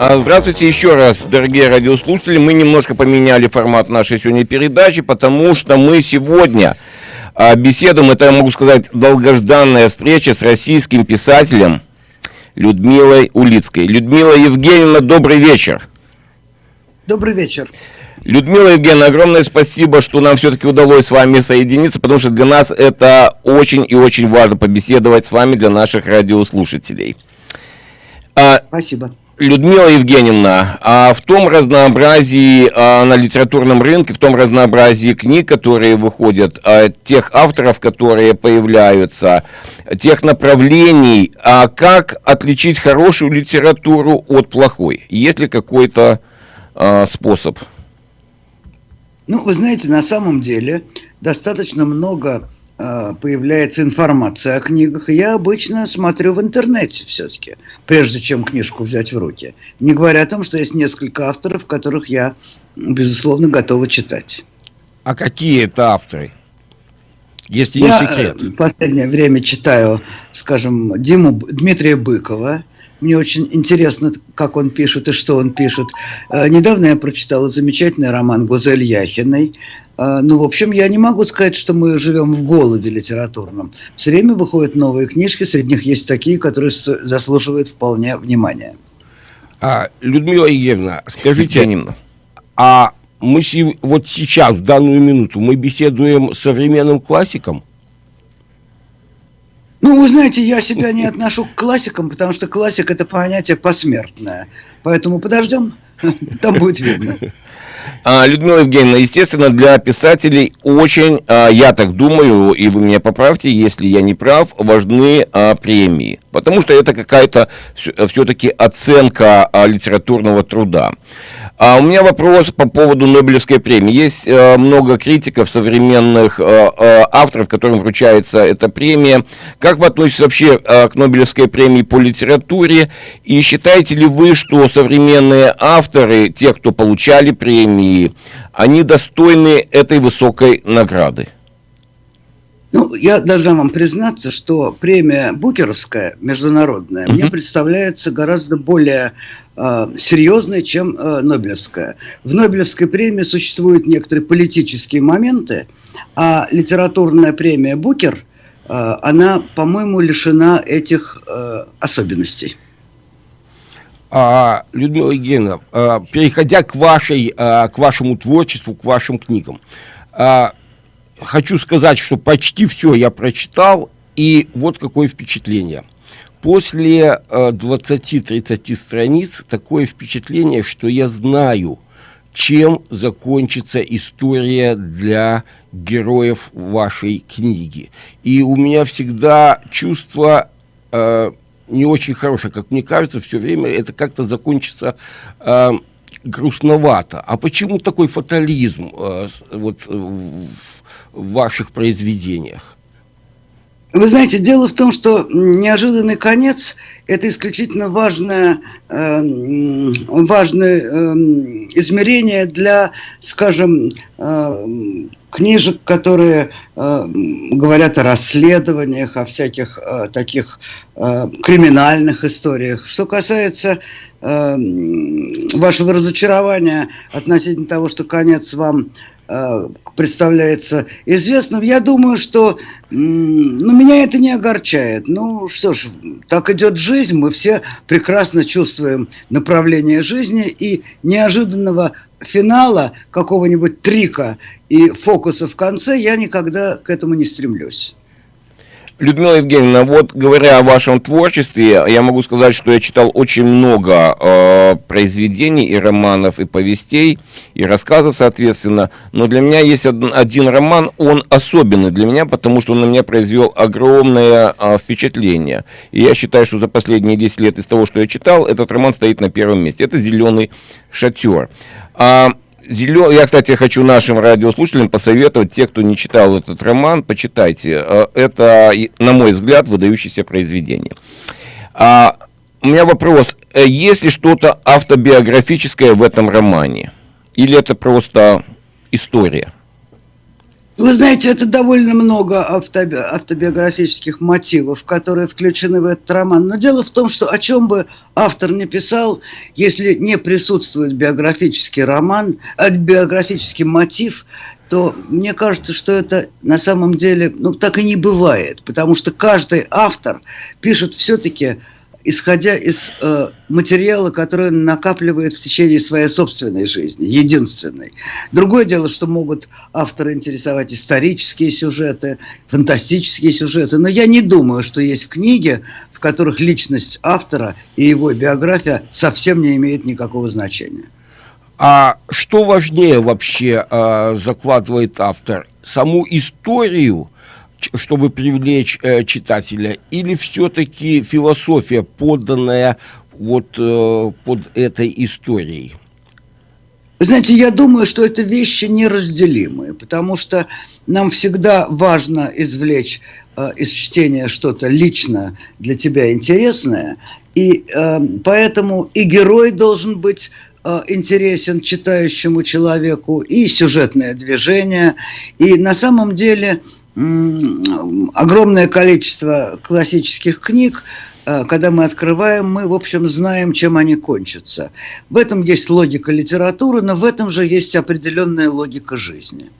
А, здравствуйте еще раз, дорогие радиослушатели. Мы немножко поменяли формат нашей сегодня передачи, потому что мы сегодня а, беседуем, это я могу сказать, долгожданная встреча с российским писателем Людмилой Улицкой. Людмила Евгеньевна, добрый вечер. Добрый вечер. Людмила Евгеньевна, огромное спасибо, что нам все-таки удалось с вами соединиться, потому что для нас это очень и очень важно побеседовать с вами для наших радиослушателей. А, спасибо. Людмила Евгеньевна, а в том разнообразии а, на литературном рынке, в том разнообразии книг, которые выходят, а, тех авторов, которые появляются, тех направлений, а как отличить хорошую литературу от плохой? Есть ли какой-то а, способ? Ну, вы знаете, на самом деле достаточно много Э, появляется информация о книгах, я обычно смотрю в интернете все-таки, прежде чем книжку взять в руки. Не говоря о том, что есть несколько авторов, которых я, безусловно, готова читать. А какие это авторы? Если я не секрет. в последнее время читаю, скажем, Диму, Дмитрия Быкова. Мне очень интересно, как он пишет и что он пишет. Э, недавно я прочитала замечательный роман Гузель Яхиной а, ну, в общем, я не могу сказать, что мы живем в голоде литературном. Все время выходят новые книжки, среди них есть такие, которые заслуживают вполне внимания. А, Людмила Евгеньевна, скажите, Евгеньевна. а мы вот сейчас, в данную минуту, мы беседуем с современным классиком? Ну, вы знаете, я себя не отношу к классикам, потому что классик – это понятие посмертное. Поэтому подождем, там будет видно. А, Людмила Евгеньевна, естественно, для писателей очень, а, я так думаю, и вы меня поправьте, если я не прав, важны а, премии. Потому что это какая-то все-таки оценка литературного труда. А у меня вопрос по поводу Нобелевской премии. Есть э, много критиков, современных э, э, авторов, которым вручается эта премия. Как вы относитесь вообще э, к Нобелевской премии по литературе? И считаете ли вы, что современные авторы, те, кто получали премии, они достойны этой высокой награды? Ну, я должна вам признаться, что премия Букеровская, международная, uh-huh. мне представляется гораздо более э, серьезной, чем э, Нобелевская. В Нобелевской премии существуют некоторые политические моменты, а литературная премия Букер, э, она, по-моему, лишена этих э, особенностей. А, Людмила Евгеньевна, а, переходя к, вашей, а, к вашему творчеству, к вашим книгам, а, хочу сказать, что почти все я прочитал, и вот какое впечатление. После э, 20-30 страниц такое впечатление, что я знаю, чем закончится история для героев вашей книги. И у меня всегда чувство э, не очень хорошее, как мне кажется, все время это как-то закончится э, грустновато. А почему такой фатализм э, вот, в, в ваших произведениях? Вы знаете, дело в том, что неожиданный конец – это исключительно важное, э, важное э, измерение для, скажем, книжек, которые э, говорят о расследованиях, о всяких э, таких э, криминальных историях. Что касается э, вашего разочарования относительно того, что конец вам Э, представляется известным. Я думаю, что ну, меня это не огорчает. Ну что ж, так идет жизнь, мы все прекрасно чувствуем направление жизни и неожиданного финала, какого-нибудь трика и фокуса в конце я никогда к этому не стремлюсь. Людмила Евгеньевна, вот говоря о вашем творчестве, я могу сказать, что я читал очень много э, произведений и романов, и повестей, и рассказов, соответственно. Но для меня есть один, один роман, он особенный для меня, потому что он на меня произвел огромное э, впечатление. И я считаю, что за последние 10 лет из того, что я читал, этот роман стоит на первом месте. Это «Зеленый шатер». А, Зелен... Я, кстати, хочу нашим радиослушателям посоветовать, те, кто не читал этот роман, почитайте. Э, это, на мой взгляд, выдающееся произведение. А, у меня вопрос. Э, есть ли что-то автобиографическое в этом романе? Или это просто история? Вы знаете, это довольно много автоби автобиографических мотивов, которые включены в этот роман. Но дело в том, что о чем бы автор не писал, если не присутствует биографический роман, а биографический мотив, то мне кажется, что это на самом деле ну, так и не бывает, потому что каждый автор пишет все-таки исходя из э, материала, который он накапливает в течение своей собственной жизни, единственной. Другое дело, что могут авторы интересовать исторические сюжеты, фантастические сюжеты, но я не думаю, что есть книги, в которых личность автора и его биография совсем не имеет никакого значения. А что важнее вообще э, закладывает автор? Саму историю, чтобы привлечь э, читателя, или все-таки философия, подданная вот э, под этой историей? знаете, я думаю, что это вещи неразделимые, потому что нам всегда важно извлечь э, из чтения что-то лично для тебя интересное, и э, поэтому и герой должен быть Э, интересен читающему человеку, и сюжетное движение. И на самом деле огромное количество классических книг, э, когда мы открываем, мы, в общем, знаем, чем они кончатся. В этом есть логика литературы, но в этом же есть определенная логика жизни.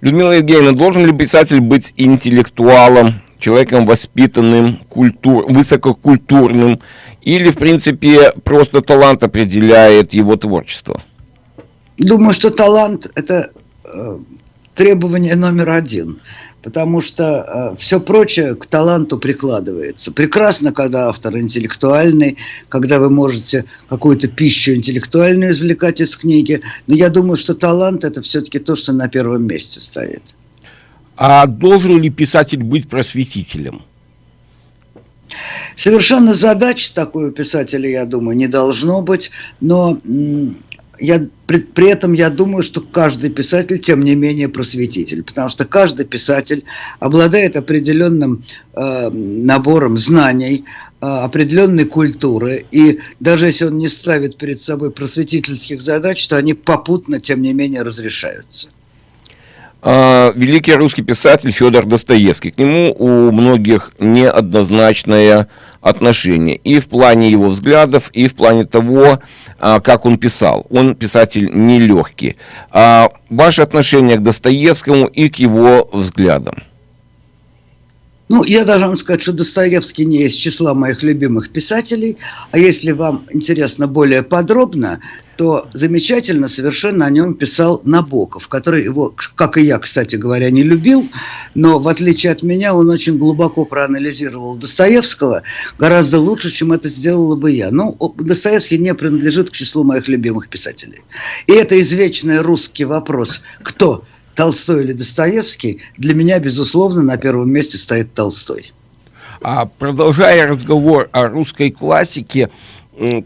Людмила Евгеньевна, должен ли писатель быть интеллектуалом, человеком воспитанным, культур, высококультурным, или, в принципе, просто талант определяет его творчество? Думаю, что талант – это э, требование номер один, потому что э, все прочее к таланту прикладывается. Прекрасно, когда автор интеллектуальный, когда вы можете какую-то пищу интеллектуальную извлекать из книги, но я думаю, что талант – это все-таки то, что на первом месте стоит. А должен ли писатель быть просветителем? Совершенно задачи такой у писателя, я думаю, не должно быть, но я, при, при этом я думаю, что каждый писатель, тем не менее, просветитель, потому что каждый писатель обладает определенным э, набором знаний, э, определенной культуры, и даже если он не ставит перед собой просветительских задач, то они попутно, тем не менее, разрешаются. А, великий русский писатель Федор Достоевский. К нему у многих неоднозначное отношение и в плане его взглядов, и в плане того, а, как он писал. Он писатель нелегкий. А ваше отношение к Достоевскому и к его взглядам? Ну, я должен вам сказать, что Достоевский не из числа моих любимых писателей, а если вам интересно более подробно, то замечательно совершенно о нем писал Набоков, который его, как и я, кстати говоря, не любил, но в отличие от меня он очень глубоко проанализировал Достоевского, гораздо лучше, чем это сделала бы я. Но Достоевский не принадлежит к числу моих любимых писателей. И это извечный русский вопрос, кто – Толстой или Достоевский, для меня, безусловно, на первом месте стоит Толстой. А продолжая разговор о русской классике,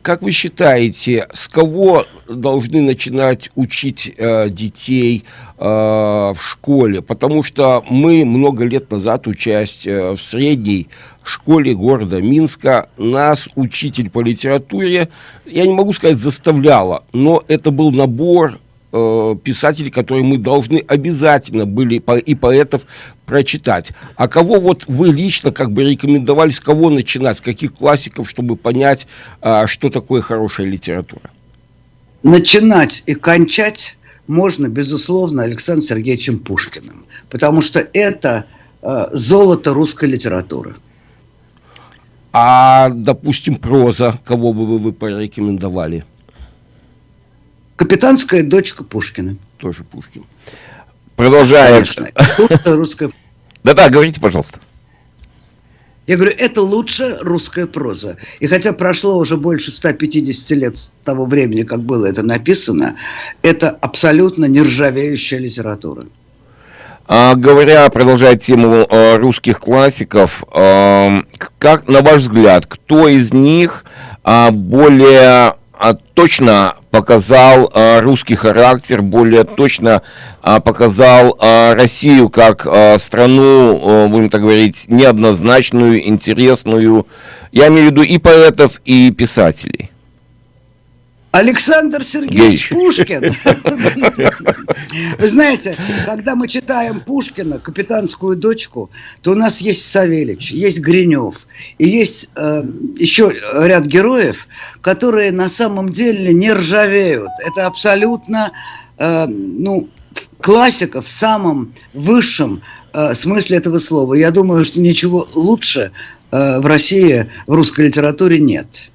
как вы считаете, с кого должны начинать учить э, детей э, в школе? Потому что мы много лет назад, учась э, в средней школе города Минска, нас учитель по литературе, я не могу сказать заставляла, но это был набор э, писателей, которые мы должны обязательно были по, и поэтов прочитать. А кого вот вы лично как бы рекомендовали, с кого начинать, с каких классиков, чтобы понять, э, что такое хорошая литература? Начинать и кончать можно, безусловно, Александром Сергеевичем Пушкиным, потому что это э, золото русской литературы. А, допустим, проза, кого бы вы порекомендовали? Капитанская дочка Пушкина. Тоже Пушкин. Продолжаем. русская... Да-да, говорите, пожалуйста. Я говорю, это лучшая русская проза. И хотя прошло уже больше 150 лет с того времени, как было это написано, это абсолютно нержавеющая литература. А, говоря, продолжая тему э, русских классиков, э, как, на ваш взгляд, кто из них э, более а, точно показал а, русский характер, более точно а, показал Россию как страну, будем так говорить, неоднозначную, интересную. Я имею в виду и поэтов, и писателей. Александр Сергеевич Пушкин. Вы знаете, когда мы читаем Пушкина, «Капитанскую дочку», то у нас есть Савельич, есть Гринев, и есть э, еще ряд героев, которые на самом деле не ржавеют. Это абсолютно, э, ну, классика в самом высшем э, смысле этого слова. Я думаю, что ничего лучше э, в России в русской литературе нет.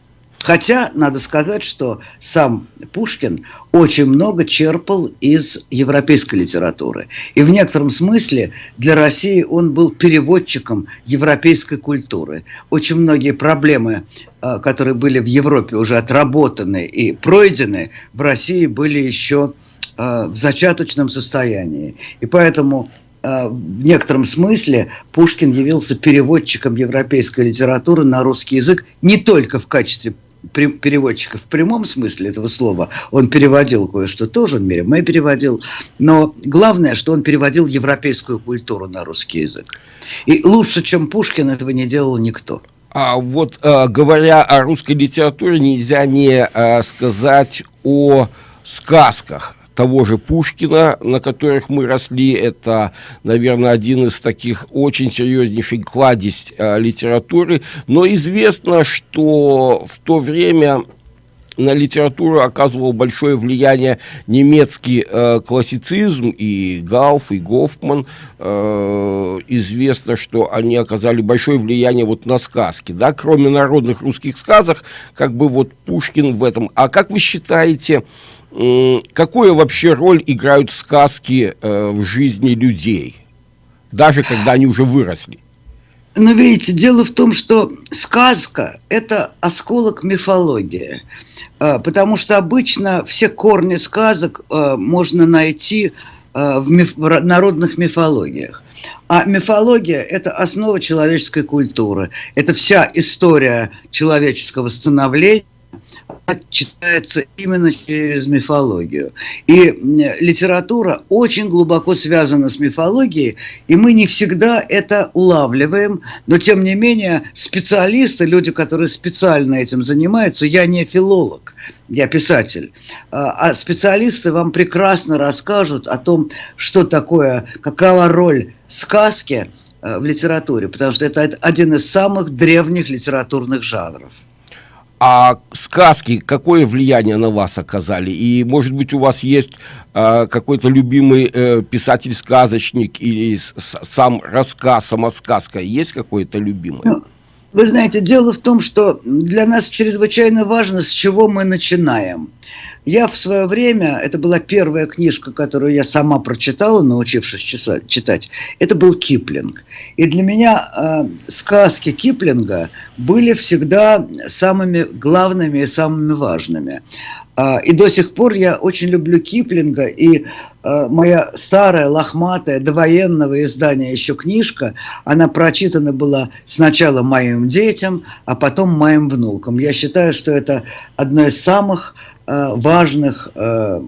Хотя, надо сказать, что сам Пушкин очень много черпал из европейской литературы. И в некотором смысле для России он был переводчиком европейской культуры. Очень многие проблемы, э, которые были в Европе уже отработаны и пройдены, в России были еще Э, в зачаточном состоянии. И поэтому э, в некотором смысле Пушкин явился переводчиком европейской литературы на русский язык не только в качестве переводчика в прямом смысле этого слова. Он переводил кое-что тоже, он Миремэ переводил. Но главное, что он переводил европейскую культуру на русский язык. И лучше, чем Пушкин, этого не делал никто. А вот э, говоря о русской литературе, нельзя не э, сказать о сказках того же Пушкина, на которых мы росли. Это, наверное, один из таких очень серьезнейших кладезь э, литературы. Но известно, что в то время на литературу оказывал большое влияние немецкий э, классицизм, и Гауф, и Гофман. Э, известно, что они оказали большое влияние вот на сказки. Да? Кроме народных русских сказок, как бы вот Пушкин в этом. А как вы считаете, какую вообще роль играют сказки э, в жизни людей, даже когда они уже выросли? Но видите, дело в том, что сказка – это осколок мифологии, э, потому что обычно все корни сказок э, можно найти э, в, миф, в народных мифологиях. А мифология – это основа человеческой культуры, это вся история человеческого становления, читается именно через мифологию. И литература очень глубоко связана с мифологией, и мы не всегда это улавливаем, но тем не менее специалисты, люди, которые специально этим занимаются, я не филолог, я писатель, а, а специалисты вам прекрасно расскажут о том, что такое, какова роль сказки э, в литературе, потому что это один из самых древних литературных жанров. А сказки какое влияние на вас оказали? И, может быть, у вас есть э, какой-то любимый э, писатель-сказочник или сам рассказ, сама сказка? Есть какой-то любимый? Ну, вы знаете, дело в том, что для нас чрезвычайно важно, с чего мы начинаем. Я в свое время, это была первая книжка, которую я сама прочитала, научившись читать, это был Киплинг. И для меня э, сказки Киплинга были всегда самыми главными и самыми важными. Э, и до сих пор я очень люблю Киплинга, и э, моя старая, лохматая, довоенного издания еще книжка, она прочитана была сначала моим детям, а потом моим внукам. Я считаю, что это одно из самых важных э,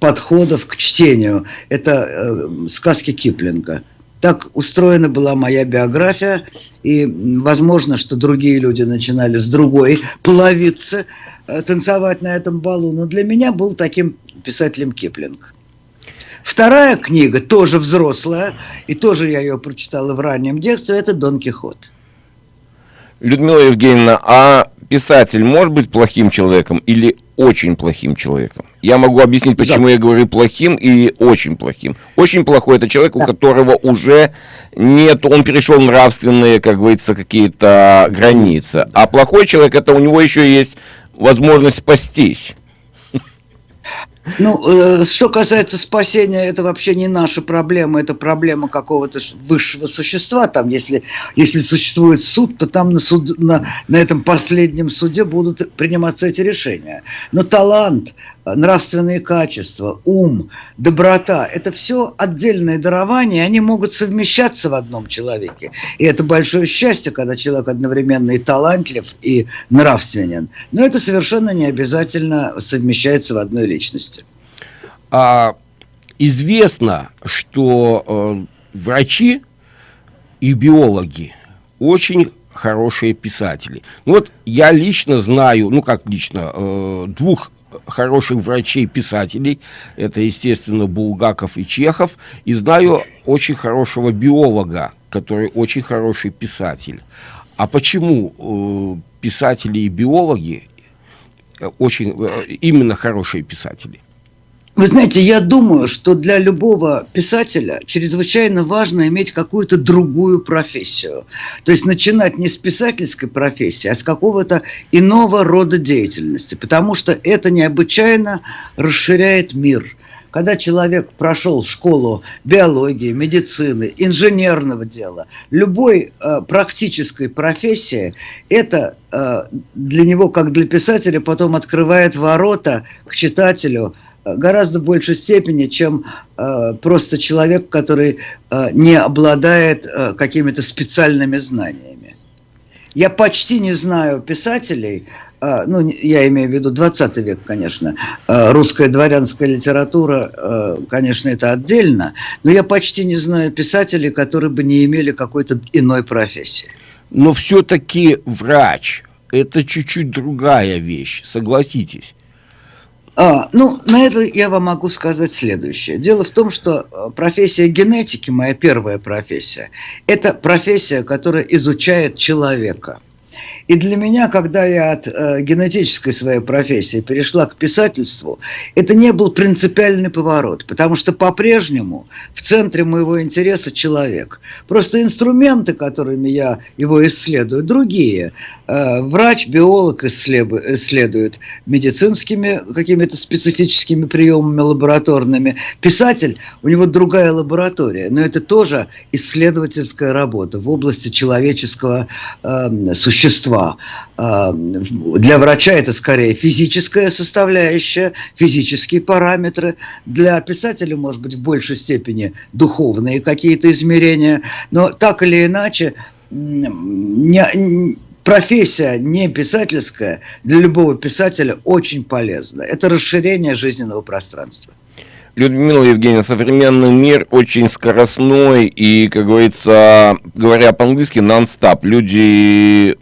подходов к чтению. Это э, сказки Киплинга. Так устроена была моя биография, и возможно, что другие люди начинали с другой половицы танцевать на этом балу, но для меня был таким писателем Киплинг. Вторая книга, тоже взрослая, и тоже я ее прочитала в раннем детстве, это «Дон Кихот». Людмила Евгеньевна, а писатель может быть плохим человеком или очень плохим человеком. Я могу объяснить, почему да. я говорю плохим и очень плохим. Очень плохой это человек, у которого уже нет, он перешел нравственные, как говорится, какие-то границы. А плохой человек, это у него еще есть возможность спастись. Ну, э, что касается спасения, это вообще не наша проблема, это проблема какого-то высшего существа. Там, если, если существует суд, то там на, суд, на, на этом последнем суде будут приниматься эти решения. Но талант, нравственные качества, ум, доброта – это все отдельные дарования, они могут совмещаться в одном человеке. И это большое счастье, когда человек одновременно и талантлив, и нравственен. Но это совершенно не обязательно совмещается в одной личности. А, известно, что э, врачи и биологи очень хорошие писатели. Ну вот я лично знаю, ну как лично, э, двух хороших врачей-писателей. Это, естественно, Булгаков и Чехов. И знаю очень хорошего биолога, который очень хороший писатель. А почему э, писатели и биологи э, очень э, именно хорошие писатели? Вы знаете, я думаю, что для любого писателя чрезвычайно важно иметь какую-то другую профессию. То есть начинать не с писательской профессии, а с какого-то иного рода деятельности. Потому что это необычайно расширяет мир. Когда человек прошел школу биологии, медицины, инженерного дела, любой э, практической профессии, это э, для него, как для писателя, потом открывает ворота к читателю – гораздо большей степени, чем э, просто человек, который э, не обладает э, какими-то специальными знаниями. Я почти не знаю писателей, э, ну, я имею в виду 20 век, конечно, э, русская дворянская литература, э, конечно, это отдельно, но я почти не знаю писателей, которые бы не имели какой-то иной профессии. Но все-таки врач – это чуть-чуть другая вещь, согласитесь. А, ну, на это я вам могу сказать следующее. Дело в том, что э, профессия генетики, моя первая профессия, это профессия, которая изучает человека – и для меня, когда я от э, генетической своей профессии перешла к писательству, это не был принципиальный поворот, потому что по-прежнему в центре моего интереса человек. Просто инструменты, которыми я его исследую, другие. Э, врач, биолог исследует медицинскими какими-то специфическими приемами лабораторными. Писатель, у него другая лаборатория, но это тоже исследовательская работа в области человеческого э, существа вещества. А, для врача это скорее физическая составляющая, физические параметры. Для писателя, может быть, в большей степени духовные какие-то измерения. Но так или иначе, не, профессия не писательская для любого писателя очень полезна. Это расширение жизненного пространства. Людмила Евгеньевна, современный мир очень скоростной и, как говорится, говоря по-английски, нон-стоп. Люди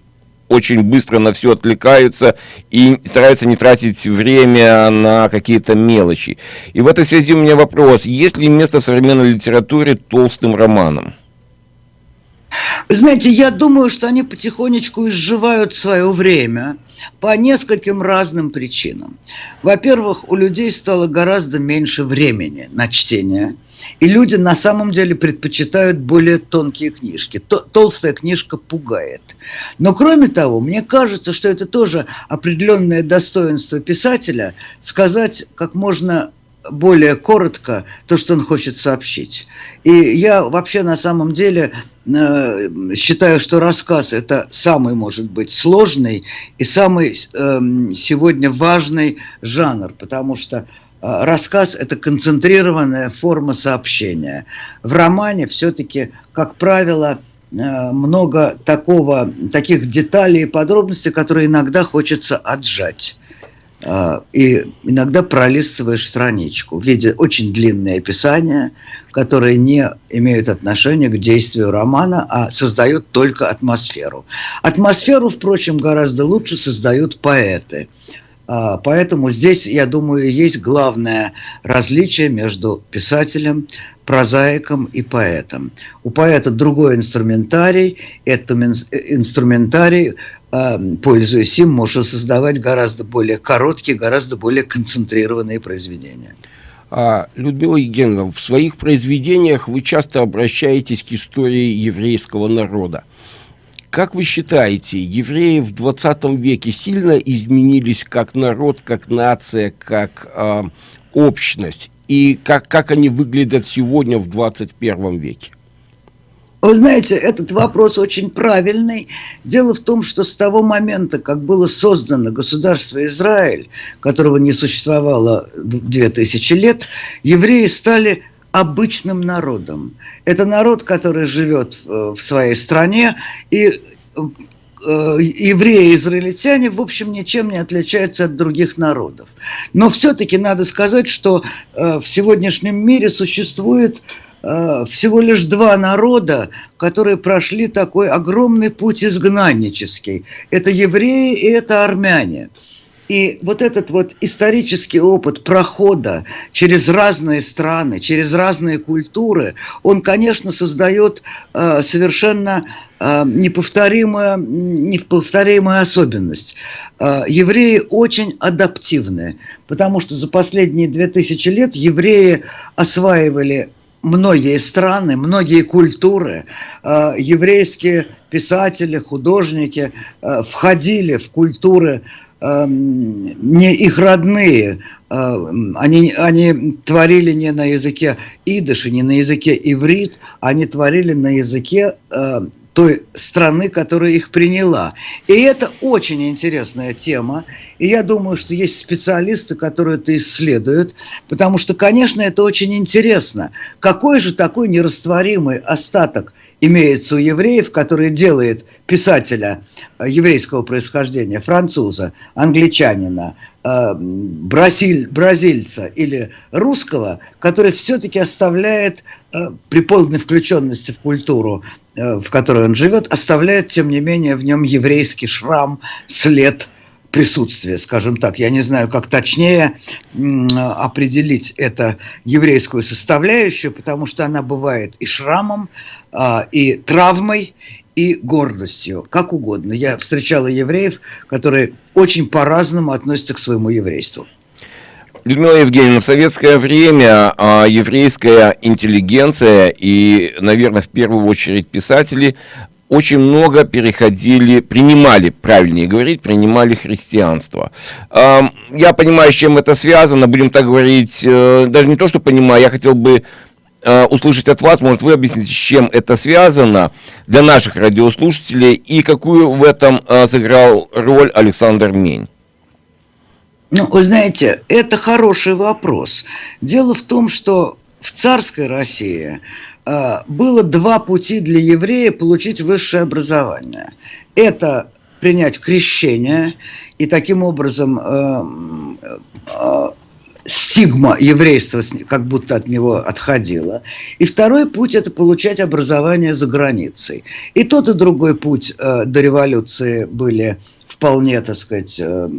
очень быстро на все отвлекаются и стараются не тратить время на какие-то мелочи. И в этой связи у меня вопрос, есть ли место в современной литературе толстым романам? Вы знаете, я думаю, что они потихонечку изживают свое время по нескольким разным причинам. Во-первых, у людей стало гораздо меньше времени на чтение, и люди на самом деле предпочитают более тонкие книжки. Толстая книжка пугает. Но кроме того, мне кажется, что это тоже определенное достоинство писателя сказать как можно более коротко то, что он хочет сообщить. И я вообще на самом деле э, считаю, что рассказ это самый, может быть, сложный и самый э, сегодня важный жанр, потому что э, рассказ – это концентрированная форма сообщения. В романе все-таки, как правило, э, много такого, таких деталей и подробностей, которые иногда хочется отжать. А, и иногда пролистываешь страничку в очень длинные описания, которые не имеют отношения к действию романа, а создают только атмосферу. Атмосферу, впрочем, гораздо лучше создают поэты. А, поэтому здесь, я думаю, есть главное различие между писателем, прозаиком и поэтом. У поэта другой инструментарий, это инструментарий пользуясь им, можно создавать гораздо более короткие, гораздо более концентрированные произведения. А, Людмила Евгеньевна, в своих произведениях вы часто обращаетесь к истории еврейского народа. Как вы считаете, евреи в 20 веке сильно изменились как народ, как нация, как э, общность? И как, как они выглядят сегодня в 21 веке? Вы знаете, этот вопрос очень правильный. Дело в том, что с того момента, как было создано государство Израиль, которого не существовало 2000 лет, евреи стали обычным народом. Это народ, который живет в своей стране, и э, евреи и израильтяне, в общем, ничем не отличаются от других народов. Но все-таки надо сказать, что э, в сегодняшнем мире существует всего лишь два народа, которые прошли такой огромный путь изгнаннический. Это евреи и это армяне. И вот этот вот исторический опыт прохода через разные страны, через разные культуры, он, конечно, создает э, совершенно э, неповторимую, неповторимую особенность. Э, евреи очень адаптивны, потому что за последние две тысячи лет евреи осваивали многие страны, многие культуры, э, еврейские писатели, художники э, входили в культуры Эм, не их родные, э, они, они творили не на языке идыши, не на языке иврит, они творили на языке э, той страны, которая их приняла. И это очень интересная тема. И я думаю, что есть специалисты, которые это исследуют, потому что, конечно, это очень интересно. Какой же такой нерастворимый остаток имеется у евреев, который делает писателя э, еврейского происхождения, француза, англичанина, э, бразиль, бразильца или русского, который все-таки оставляет э, при полной включенности в культуру, в которой он живет, оставляет, тем не менее, в нем еврейский шрам, след присутствия, скажем так. Я не знаю, как точнее определить это еврейскую составляющую, потому что она бывает и шрамом, а, и травмой, и гордостью, как угодно. Я встречала евреев, которые очень по-разному относятся к своему еврейству. Людмила Евгеньевна, в советское время а, еврейская интеллигенция и, наверное, в первую очередь писатели очень много переходили, принимали, правильнее говорить, принимали христианство. А, я понимаю, с чем это связано, будем так говорить, э, даже не то, что понимаю, я хотел бы Э, услышать от вас, может, вы объясните, с чем это связано для наших радиослушателей и какую в этом э, сыграл роль Александр Мень? Ну, вы знаете, это хороший вопрос. Дело в том, что в царской России э, было два пути для еврея получить высшее образование. Это принять крещение и таким образом стигма еврейства как будто от него отходила. И второй путь – это получать образование за границей. И тот, и другой путь э, до революции были вполне, так сказать, э,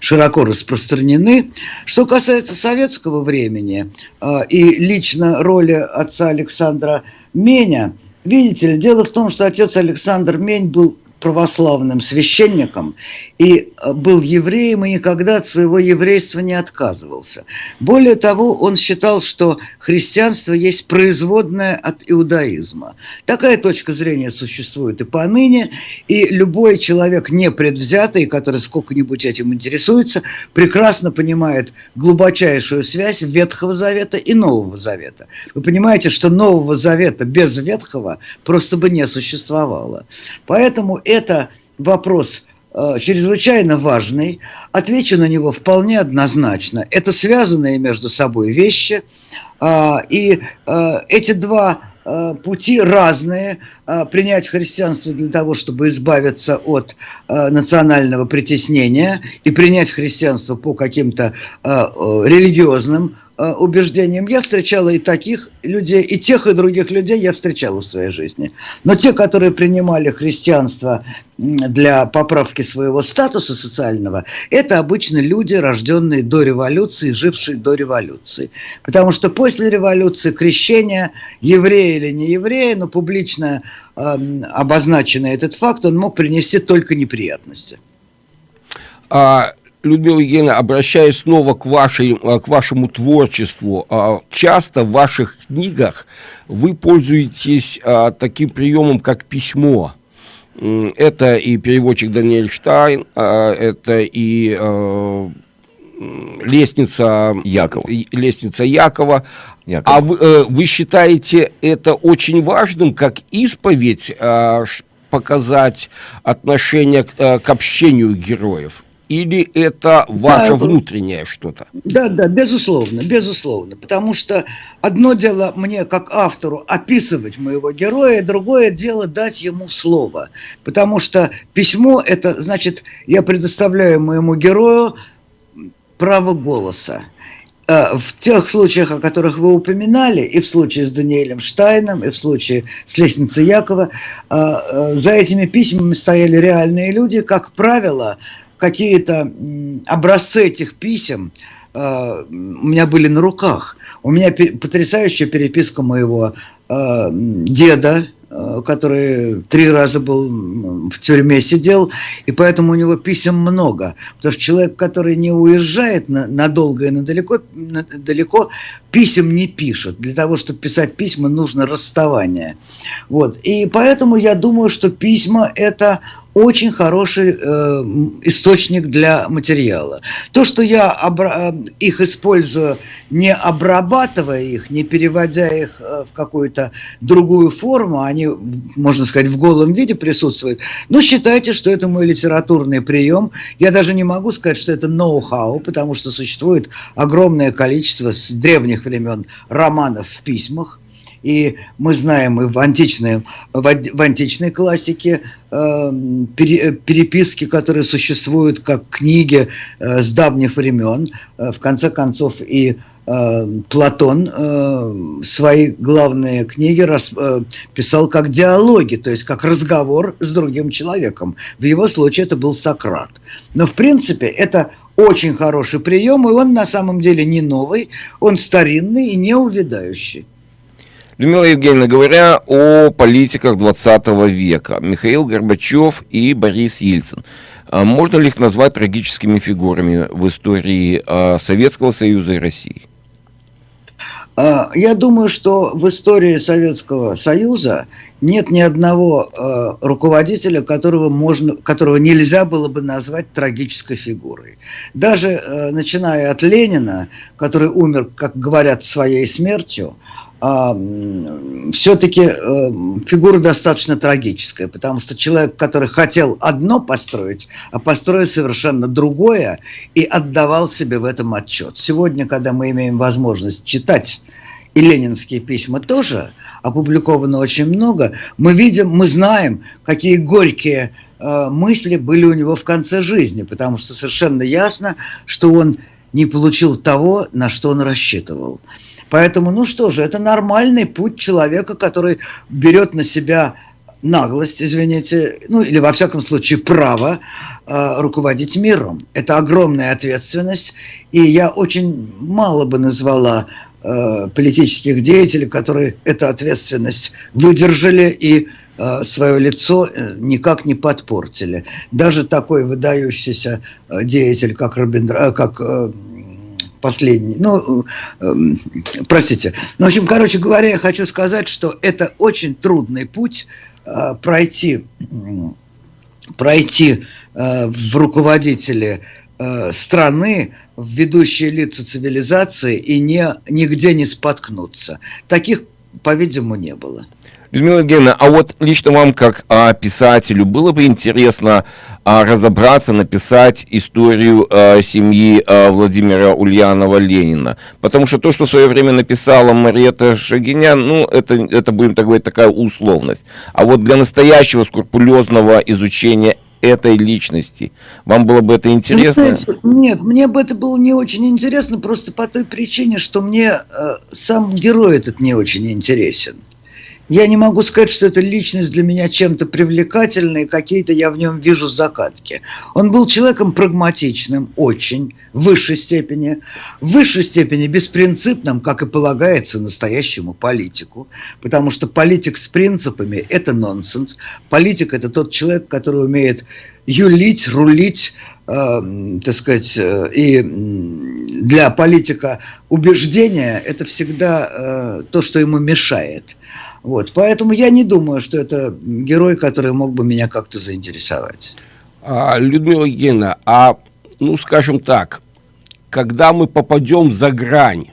широко распространены. Что касается советского времени э, и лично роли отца Александра Меня, видите ли, дело в том, что отец Александр Мень был православным священником и э, был евреем и никогда от своего еврейства не отказывался. Более того, он считал, что христианство есть производное от иудаизма. Такая точка зрения существует и поныне, и любой человек непредвзятый, который сколько-нибудь этим интересуется, прекрасно понимает глубочайшую связь Ветхого Завета и Нового Завета. Вы понимаете, что Нового Завета без Ветхого просто бы не существовало. Поэтому это вопрос э, чрезвычайно важный. Отвечу на него вполне однозначно. Это связанные между собой вещи. Э, и э, эти два э, пути разные. Э, принять христианство для того, чтобы избавиться от э, национального притеснения и принять христианство по каким-то религиозным убеждениям. Я встречала и таких людей, и тех, и других людей я встречала в своей жизни. Но те, которые принимали христианство для поправки своего статуса социального, это обычно люди, рожденные до революции, жившие до революции. Потому что после революции крещение, еврея или не еврея, но публично э, обозначенный этот факт, он мог принести только неприятности. А Людмила Евгеньевна, обращаясь снова к, вашей, э, к вашему творчеству, а, часто в ваших книгах вы пользуетесь а, таким приемом, как письмо. Это и переводчик Даниэль Штайн, а, это и лестница Якова. Лестница Якова. Якова. А вы, э, вы считаете это очень важным, как исповедь, показать отношение к, к общению героев? Или это ваше да, внутреннее что-то? Да, да, безусловно, безусловно. Потому что одно дело мне, как автору, описывать моего героя, другое дело дать ему слово. Потому что письмо, это значит, я предоставляю моему герою право голоса. Э, в тех случаях, о которых вы упоминали, и в случае с Даниэлем Штайном, и в случае с лестницей Якова, э, э, за этими письмами стояли реальные люди, как правило, какие-то образцы этих писем э, у меня были на руках. У меня потрясающая переписка моего э, деда, Э, который три раза был в тюрьме сидел, и поэтому у него писем много. Потому что человек, который не уезжает на, надолго и надалеко, на, далеко, писем не пишет. Для того, чтобы писать письма, нужно расставание. Вот. И поэтому я думаю, что письма – это очень хороший э, источник для материала. То, что я э, их использую, не обрабатывая их, не переводя их э, в какую-то другую форму, они, можно сказать, в голом виде присутствуют, но считайте, что это мой литературный прием. Я даже не могу сказать, что это ноу-хау, потому что существует огромное количество с древних времен романов в письмах, и мы знаем и в античной, в, античной классике э, переписки, которые существуют как книги э, с давних времен. Э, в конце концов и э, Платон э, свои главные книги рас, э, писал как диалоги, то есть как разговор с другим человеком. В его случае это был Сократ. Но в принципе это очень хороший прием, и он на самом деле не новый, он старинный и не. Людмила Евгеньевна, говоря о политиках 20 века, Михаил Горбачев и Борис Ельцин, а можно ли их назвать трагическими фигурами в истории а, Советского Союза и России? А, я думаю, что в истории Советского Союза нет ни одного руководителя, которого, можно, которого нельзя было бы назвать трагической фигурой. Даже начиная от Ленина, который умер, как говорят, своей смертью, все-таки э, фигура достаточно трагическая, потому что человек, который хотел одно построить, а построил совершенно другое и отдавал себе в этом отчет. Сегодня, когда мы имеем возможность читать и ленинские письма тоже, опубликовано очень много, мы видим, мы знаем, какие горькие э, мысли были у него в конце жизни, потому что совершенно ясно, что он не получил того, на что он рассчитывал. Поэтому, ну что же, это нормальный путь человека, который берет на себя наглость, извините, ну или во всяком случае право э, руководить миром. Это огромная ответственность, и я очень мало бы назвала э, политических деятелей, которые эту ответственность выдержали и свое лицо э, никак не подпортили. Даже такой выдающийся э, деятель, как, Робин, э, как э, последний. Ну, э, простите. Ну, в общем, короче говоря, я хочу сказать, что это очень трудный путь э, пройти, пройти э, в руководители э, страны, в ведущие лица цивилизации и не, нигде не споткнуться. Таких, по-видимому, не было. Людмила Евгеньевна, а вот лично вам, как а, писателю, было бы интересно а, разобраться, написать историю а, семьи а, Владимира Ульянова-Ленина? Потому что то, что в свое время написала Марета Шагинян, ну, это, это, будем так говорить, такая условность. А вот для настоящего скрупулезного изучения этой личности. Вам было бы это интересно? Знаете, нет, мне бы это было не очень интересно, просто по той причине, что мне э, сам герой этот не очень интересен. Я не могу сказать, что эта личность для меня чем-то привлекательная, какие-то я в нем вижу закатки. Он был человеком прагматичным, очень, в высшей степени, в высшей степени беспринципным, как и полагается настоящему политику, потому что политик с принципами – это нонсенс. Политик – это тот человек, который умеет юлить, рулить, э, так сказать, э, и для политика убеждения – это всегда э, то, что ему мешает. Вот, поэтому я не думаю, что это герой, который мог бы меня как-то заинтересовать. А, Людмила Евгеньевна, а, ну, скажем так, когда мы попадем за грань,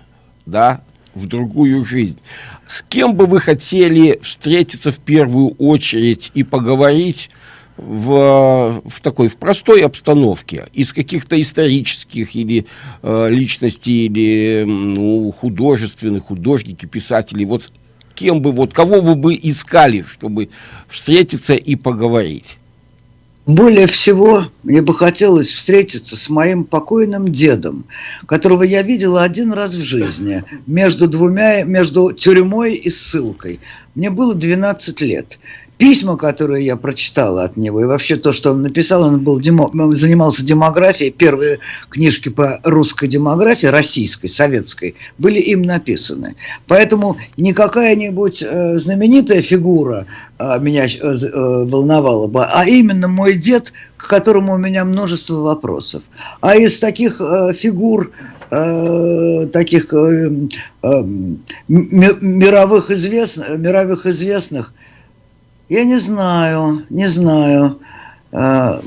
да, в другую жизнь, с кем бы вы хотели встретиться в первую очередь и поговорить в, в такой, в простой обстановке, из каких-то исторических или э, личностей, или ну, художественных, художники, писатели, вот кем бы, вот кого вы бы искали, чтобы встретиться и поговорить? Более всего, мне бы хотелось встретиться с моим покойным дедом, которого я видела один раз в жизни, между двумя, между тюрьмой и ссылкой. Мне было 12 лет. Письма, которые я прочитал от него, и вообще то, что он написал, он был демо, занимался демографией, первые книжки по русской демографии, российской, советской, были им написаны. Поэтому не какая-нибудь э, знаменитая фигура э, меня э, э, волновала бы, а именно мой дед, к которому у меня множество вопросов. А из таких э, фигур э, таких э, э, мировых, известных, мировых известных – я не знаю, не знаю. А,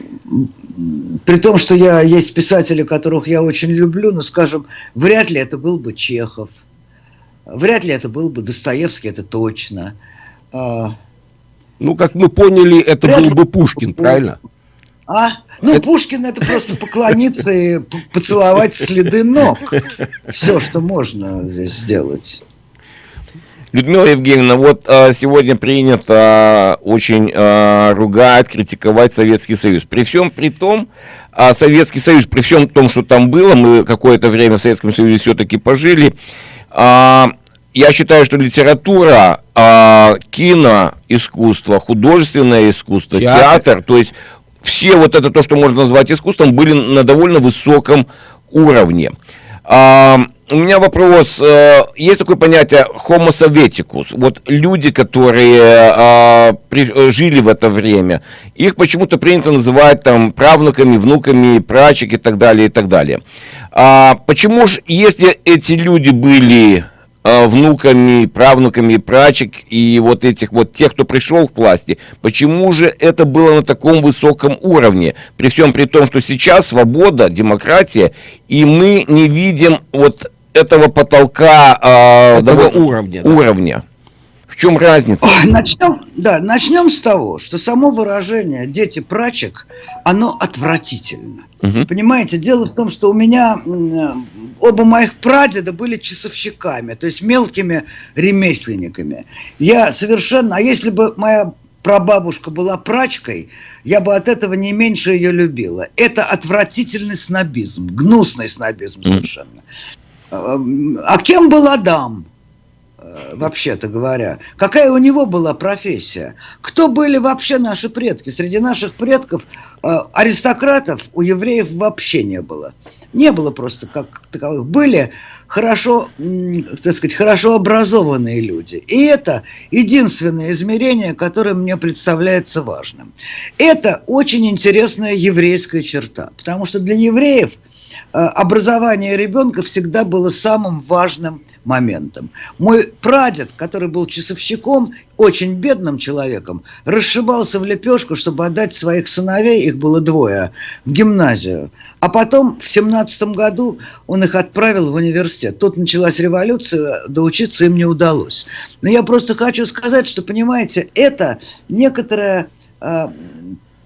при том, что я есть писатели, которых я очень люблю, но, скажем, вряд ли это был бы Чехов, вряд ли это был бы Достоевский, это точно. А, ну, как мы поняли, это вряд был ли... бы Пушкин, правильно? А? Ну, это... Пушкин это просто поклониться и поцеловать следы ног. Все, что можно здесь сделать. Людмила Евгеньевна, вот а, сегодня принято а, очень а, ругать, критиковать Советский Союз. При всем при том, а Советский Союз, при всем том, что там было, мы какое-то время в Советском Союзе все-таки пожили, а, я считаю, что литература, а, кино, искусство, художественное искусство, театр. театр, то есть все вот это то, что можно назвать искусством, были на довольно высоком уровне. А, у меня вопрос. Э, есть такое понятие homo советикус. Вот люди, которые а, при, жили в это время, их почему-то принято называть там правнуками, внуками, прачек и так далее, и так далее. А почему же, если эти люди были а, внуками, правнуками прачек и вот этих вот тех, кто пришел к власти, почему же это было на таком высоком уровне? При всем при том, что сейчас свобода, демократия, и мы не видим вот этого потолка э, этого уровня. уровня. В чем разница? Начнем, да, начнем с того, что само выражение «дети прачек», оно отвратительно. Угу. Понимаете, дело в том, что у меня оба моих прадеда были часовщиками, то есть мелкими ремесленниками. Я совершенно... А если бы моя прабабушка была прачкой, я бы от этого не меньше ее любила. Это отвратительный снобизм, гнусный снобизм совершенно. А кем был Адам? Э, вообще-то говоря. Какая у него была профессия? Кто были вообще наши предки? Среди наших предков э, аристократов у евреев вообще не было. Не было просто как таковых. Были хорошо, так сказать, хорошо образованные люди. И это единственное измерение, которое мне представляется важным. Это очень интересная еврейская черта, потому что для евреев образование ребенка всегда было самым важным моментом. Мой прадед, который был часовщиком, очень бедным человеком, расшибался в лепешку, чтобы отдать своих сыновей, их было двое, в гимназию. А потом в семнадцатом году он их отправил в университет. Тут началась революция, доучиться им не удалось. Но я просто хочу сказать, что, понимаете, это некоторая а,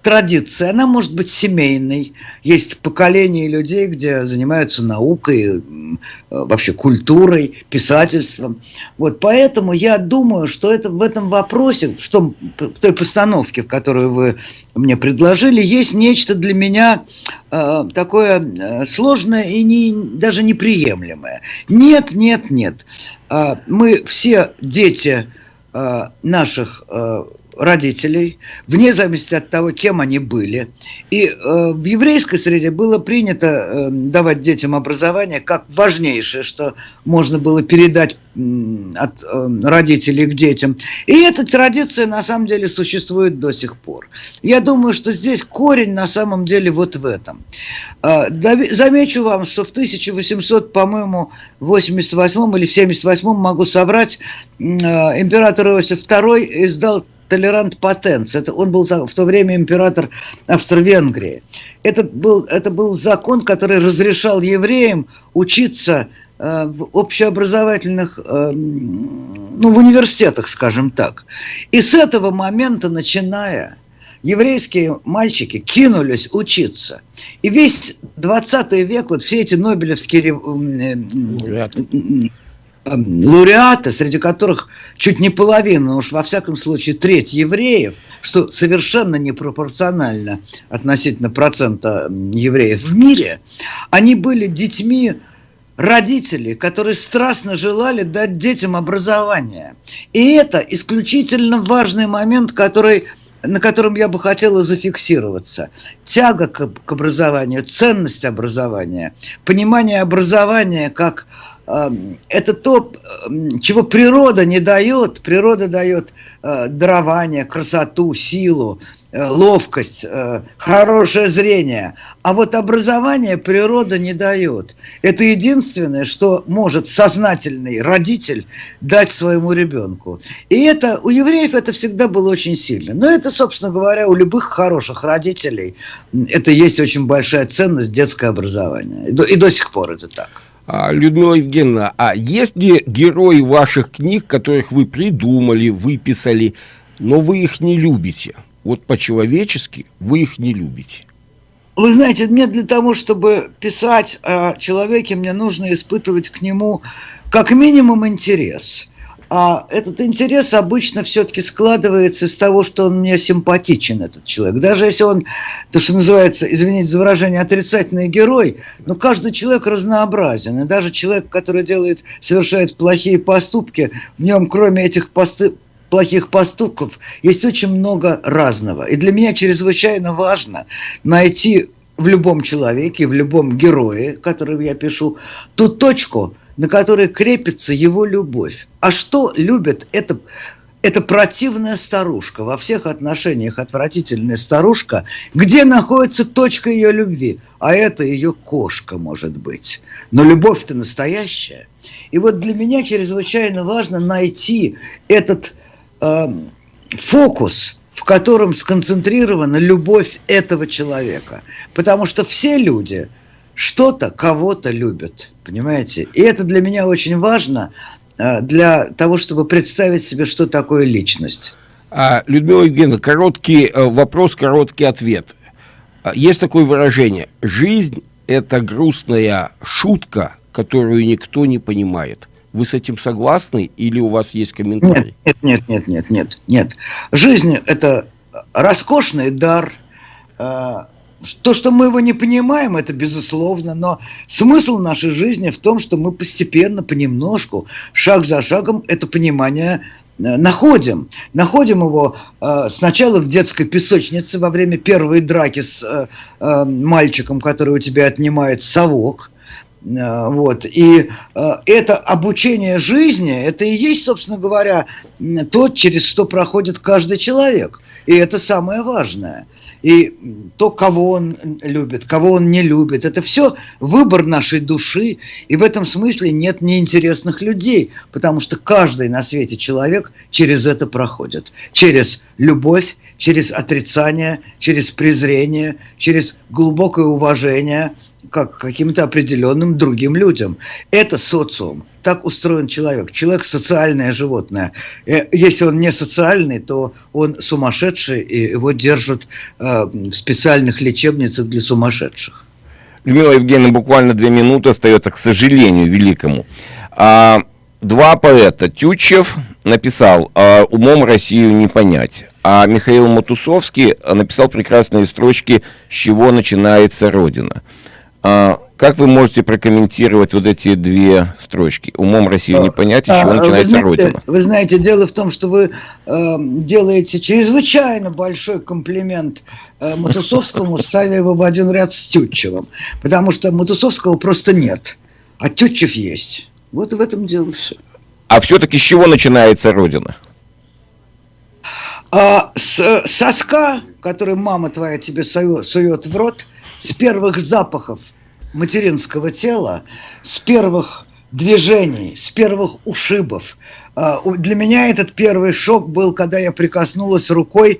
традиция, она может быть семейной. Есть поколение людей, где занимаются наукой, вообще культурой, писательством. Вот поэтому я думаю, что это в этом вопросе, в, том, в той постановке, в которую вы мне предложили, есть нечто для меня э, такое э, сложное и не, даже неприемлемое. Нет, нет, нет. Э, мы все дети э, наших э, родителей, вне зависимости от того, кем они были. И э, в еврейской среде было принято э, давать детям образование как важнейшее, что можно было передать э, от э, родителей к детям. И эта традиция на самом деле существует до сих пор. Я думаю, что здесь корень на самом деле вот в этом. Э, замечу вам, что в 1800, по-моему, 88 или в 78 могу соврать, э, император Иосиф II издал толерант потенц. Это он был в то время император Австро-Венгрии. Это был, это был закон, который разрешал евреям учиться э, в общеобразовательных, э, ну, в университетах, скажем так. И с этого момента, начиная, еврейские мальчики кинулись учиться. И весь 20 век, вот все эти нобелевские лауреаты, среди которых чуть не половина, уж во всяком случае треть евреев, что совершенно непропорционально относительно процента евреев в мире, они были детьми родителей, которые страстно желали дать детям образование. И это исключительно важный момент, который, на котором я бы хотела зафиксироваться. Тяга к, к образованию, ценность образования, понимание образования как Эм, это то, эм, чего природа не дает. Природа дает э, дарование, красоту, силу, э, ловкость, э, хорошее зрение. А вот образование природа не дает. Это единственное, что может сознательный родитель дать своему ребенку. И это у евреев это всегда было очень сильно. Но это, собственно говоря, у любых хороших родителей это есть очень большая ценность детское образование. И до, и до сих пор это так. А, Людмила Евгеньевна, а есть ли герои ваших книг, которых вы придумали, выписали, но вы их не любите? Вот по-человечески вы их не любите. Вы знаете, мне для того, чтобы писать о человеке, мне нужно испытывать к нему как минимум интерес – а этот интерес обычно все-таки складывается из того, что он мне симпатичен, этот человек. Даже если он, то, что называется, извините за выражение, отрицательный герой, но каждый человек разнообразен. И даже человек, который делает, совершает плохие поступки, в нем, кроме этих посты, плохих поступков, есть очень много разного. И для меня чрезвычайно важно найти в любом человеке, в любом герое, которого я пишу, ту точку – на которой крепится его любовь. А что любит эта, эта противная старушка, во всех отношениях отвратительная старушка, где находится точка ее любви? А это ее кошка, может быть. Но любовь-то настоящая. И вот для меня чрезвычайно важно найти этот э, фокус, в котором сконцентрирована любовь этого человека. Потому что все люди – что-то кого-то любят, понимаете? И это для меня очень важно э, для того, чтобы представить себе, что такое личность. А, Людмила Евгеньевна, короткий э, вопрос, короткий ответ. А, есть такое выражение. Жизнь – это грустная шутка, которую никто не понимает. Вы с этим согласны или у вас есть комментарий? Нет, нет, нет, нет, нет, нет. Жизнь – это роскошный дар, э, то, что мы его не понимаем, это безусловно, но смысл нашей жизни в том, что мы постепенно, понемножку, шаг за шагом это понимание э, находим. Находим его э, сначала в детской песочнице во время первой драки с э, э, мальчиком, который у тебя отнимает совок. Э, вот. И э, это обучение жизни, это и есть, собственно говоря, то, через что проходит каждый человек. И это самое важное и то, кого он любит, кого он не любит. Это все выбор нашей души, и в этом смысле нет неинтересных людей, потому что каждый на свете человек через это проходит. Через любовь, через отрицание, через презрение, через глубокое уважение – как каким-то определенным другим людям. Это социум. Так устроен человек. Человек социальное животное. Э, если он не социальный, то он сумасшедший, и его держат э, в специальных лечебницах для сумасшедших. Людмила Евгеньевна, буквально две минуты остается, к сожалению, великому. А, два поэта. Тютчев написал а, «Умом Россию не понять», а Михаил Матусовский написал прекрасные строчки «С чего начинается Родина». А, как вы можете прокомментировать вот эти две строчки? Умом Россию не понять, с чего а, начинается вы знаете, Родина. Вы знаете, дело в том, что вы э, делаете чрезвычайно большой комплимент э, Матусовскому, ставя его в один ряд с Тютчевым. Потому что Матусовского просто нет, а Тютчев есть. Вот в этом дело все. А все-таки с чего начинается Родина? А, с соска, который мама твоя тебе сует в рот, с первых запахов – материнского тела с первых движений, с первых ушибов. А, для меня этот первый шок был, когда я прикоснулась рукой,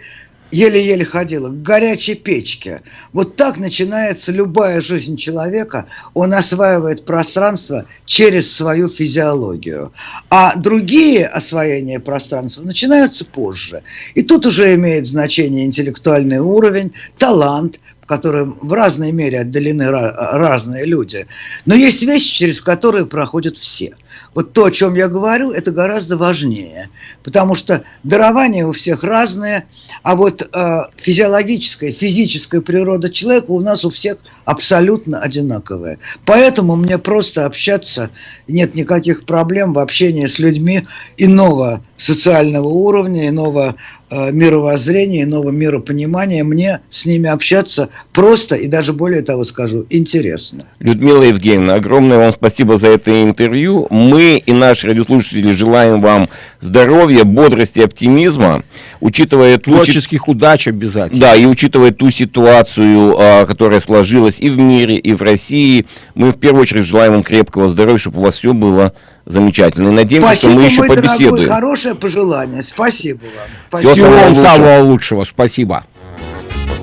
еле-еле ходила, к горячей печке. Вот так начинается любая жизнь человека. Он осваивает пространство через свою физиологию. А другие освоения пространства начинаются позже. И тут уже имеет значение интеллектуальный уровень, талант, которым в разной мере отдалены разные люди. Но есть вещи, через которые проходят все. Вот то, о чем я говорю, это гораздо важнее, потому что дарования у всех разные, а вот э, физиологическая, физическая природа человека у нас у всех абсолютно одинаковая. Поэтому мне просто общаться нет никаких проблем в общении с людьми иного социального уровня, иного Э, мировоззрения, иного миропонимания, мне с ними общаться просто и даже более того скажу, интересно. Людмила Евгеньевна, огромное вам спасибо за это интервью. Мы и наши радиослушатели желаем вам здоровья, бодрости, оптимизма, учитывая... Творческих ту... удач обязательно. Да, и учитывая ту ситуацию, а, которая сложилась и в мире, и в России, мы в первую очередь желаем вам крепкого здоровья, чтобы у вас все было замечательно. И надеемся, Спасибо, что мы еще мой побеседуем. Дорогой, хорошее пожелание. Спасибо вам. Спасибо. Всего вам самого лучшего. Спасибо.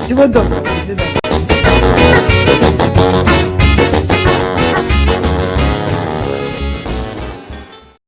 Всего доброго. До свидания.